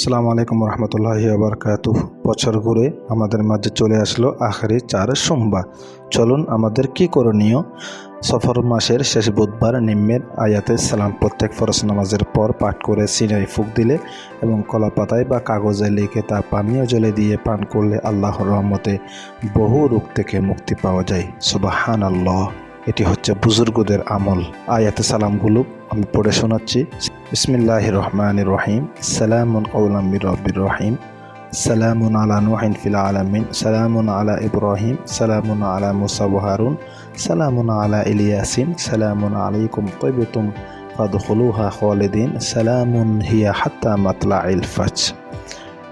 আসসালামু আলাইকুম রহমতুল্লাহি আবরকাত বছর ঘুরে আমাদের মাঝে চলে আসলো আখেরি চার সোমবার। চলুন আমাদের কি করণীয়? সফর মাসের শেষ বুধবার নিম্নের আয়াতে সালাম প্রত্যেক ফরস নামাজের পর পাঠ করে সিনাই ফুক দিলে এবং কলা পাতায় বা কাগজে লিখে তা পানীয় জলে দিয়ে পান করলে আল্লাহর রহমতে বহু রোগ থেকে মুক্তি পাওয়া যায়। সুবাহান আল্লাহ এটি হচ্ছে বুজুর্গদের আমল। আয়াতে সালামগুলো আমি পড়ে শোনাচ্ছি। বিসমিল্লাহ রহমান রহিম সালামুন কৌলাম রব্বির রহিম সালামুন আলা নুহিন ফিল আলামিন সালামুন আলা ইব্রাহিম সালামুন আলা মুসা হারুন সালামুন আলা ইলিয়াসিন সালামুন আলাইকুম তৈবতুম ফাদখুলুহা খালিদিন সালামুন হিয়া হাত্তা মাতলা ইল ফাজ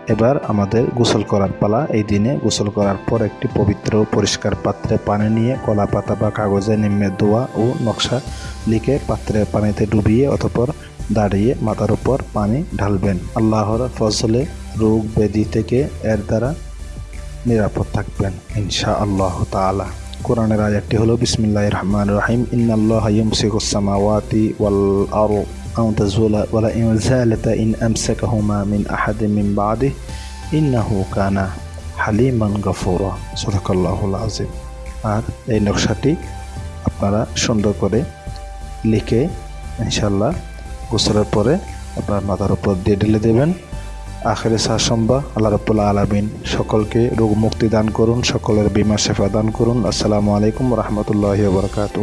এবার আমাদের গোসল করার পালা, এই দিনে গোসল করার পর একটি পবিত্র পরিষ্কার পাত্রে পানি নিয়ে কলা পাতা বা কাগজে নিম্নে দোয়া ও নকশা লিখে পাত্রের পানিতে ডুবিয়ে অতপর দাঁড়িয়ে মাথার উপর পানি ঢালবেন আল্লাহর ফজলে রোগ ব্যাধি থেকে এর দ্বারা নিরাপদ থাকবেন ইনশা আল্লাহ তালা কোরআনের আয়াতটি হলো বিসমিল্লাহ রহমান রহিম ইন্নাল্লাহ ইউমসিকুস সামাওয়াতি ওয়াল আরু أو تزولا ولئن زالتا إن أمسكهما من أحد من بعده إنه كان হালিমান গফুরা সদাকাল্লাহুল আজিম আর এই নকশাটি আপনারা সুন্দর করে লিখে ইনশাল্লাহ গোসলের পরে আপনার মাথার উপর দিয়ে ঢেলে দেবেন। আখেরে শাসম্বা আল্লাহ রবুল্লা আলমিন সকলকে রোগ মুক্তি দান করুন, সকলের বিমা সেবা দান করুন। আসসালামু আলাইকুম রহমতুল্লাহ বরকাত